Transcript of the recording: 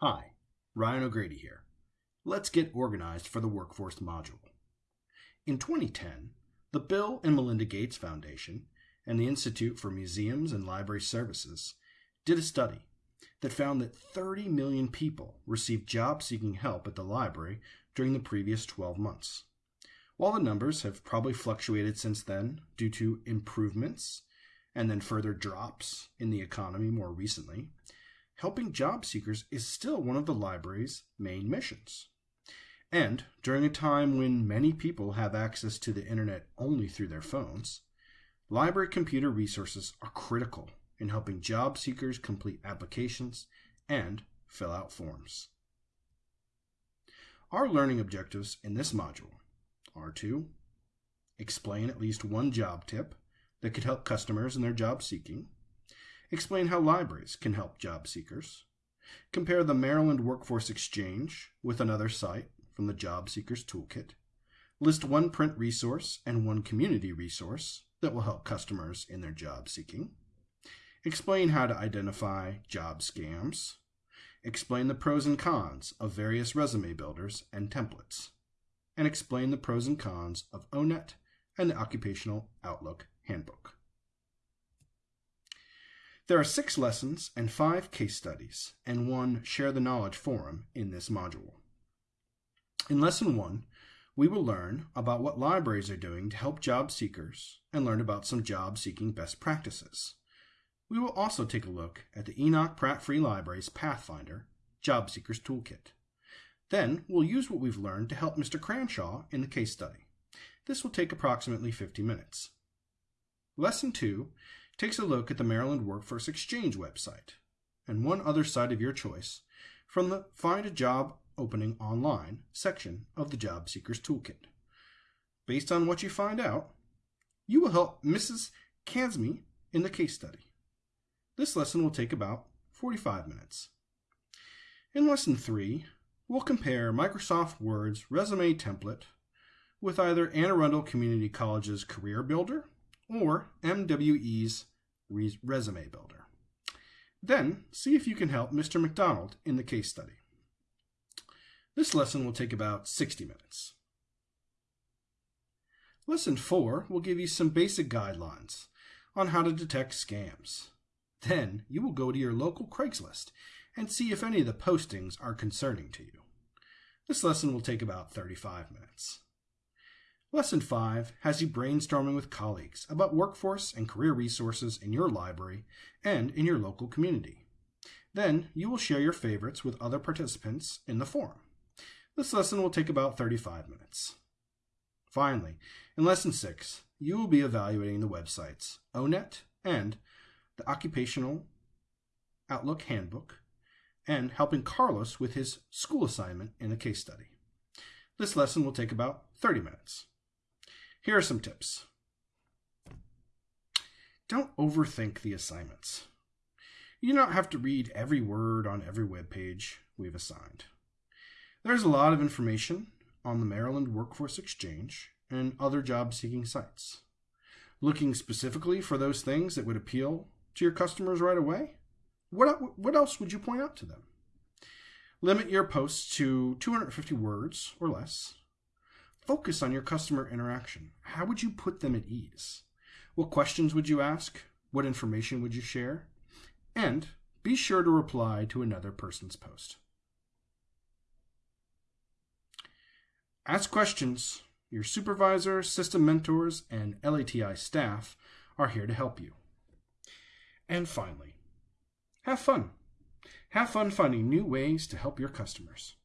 Hi, Ryan O'Grady here. Let's get organized for the workforce module. In 2010, the Bill and Melinda Gates Foundation and the Institute for Museums and Library Services did a study that found that 30 million people received job seeking help at the library during the previous 12 months. While the numbers have probably fluctuated since then due to improvements and then further drops in the economy more recently, helping job seekers is still one of the library's main missions. And during a time when many people have access to the internet only through their phones, library computer resources are critical in helping job seekers complete applications and fill out forms. Our learning objectives in this module are to explain at least one job tip that could help customers in their job seeking, explain how libraries can help job seekers, compare the Maryland Workforce Exchange with another site from the Job Seekers Toolkit, list one print resource and one community resource that will help customers in their job seeking, explain how to identify job scams, explain the pros and cons of various resume builders and templates, and explain the pros and cons of ONET and the Occupational Outlook Handbook. There are six lessons and five case studies, and one Share the Knowledge forum in this module. In Lesson 1, we will learn about what libraries are doing to help job seekers and learn about some job seeking best practices. We will also take a look at the Enoch Pratt Free Library's Pathfinder Job Seekers Toolkit. Then we'll use what we've learned to help Mr. Cranshaw in the case study. This will take approximately 50 minutes. Lesson 2 takes a look at the Maryland Workforce Exchange website and one other site of your choice from the Find a Job Opening Online section of the Job Seekers Toolkit. Based on what you find out, you will help Mrs. Kansme in the case study. This lesson will take about 45 minutes. In Lesson 3, we'll compare Microsoft Word's resume template with either Anne Arundel Community College's Career Builder or MWE's Resume Builder. Then, see if you can help Mr. McDonald in the case study. This lesson will take about 60 minutes. Lesson 4 will give you some basic guidelines on how to detect scams. Then you will go to your local Craigslist and see if any of the postings are concerning to you. This lesson will take about 35 minutes. Lesson 5 has you brainstorming with colleagues about workforce and career resources in your library and in your local community. Then you will share your favorites with other participants in the forum. This lesson will take about 35 minutes. Finally, in Lesson 6, you will be evaluating the websites ONET and the Occupational Outlook Handbook and helping Carlos with his school assignment in a case study. This lesson will take about 30 minutes. Here are some tips. Don't overthink the assignments. You do not have to read every word on every web page we've assigned. There's a lot of information on the Maryland Workforce Exchange and other job seeking sites. Looking specifically for those things that would appeal to your customers right away, what, what else would you point out to them? Limit your posts to 250 words or less Focus on your customer interaction. How would you put them at ease? What questions would you ask? What information would you share? And be sure to reply to another person's post. Ask questions. Your supervisor, system mentors, and LATI staff are here to help you. And finally, have fun. Have fun finding new ways to help your customers.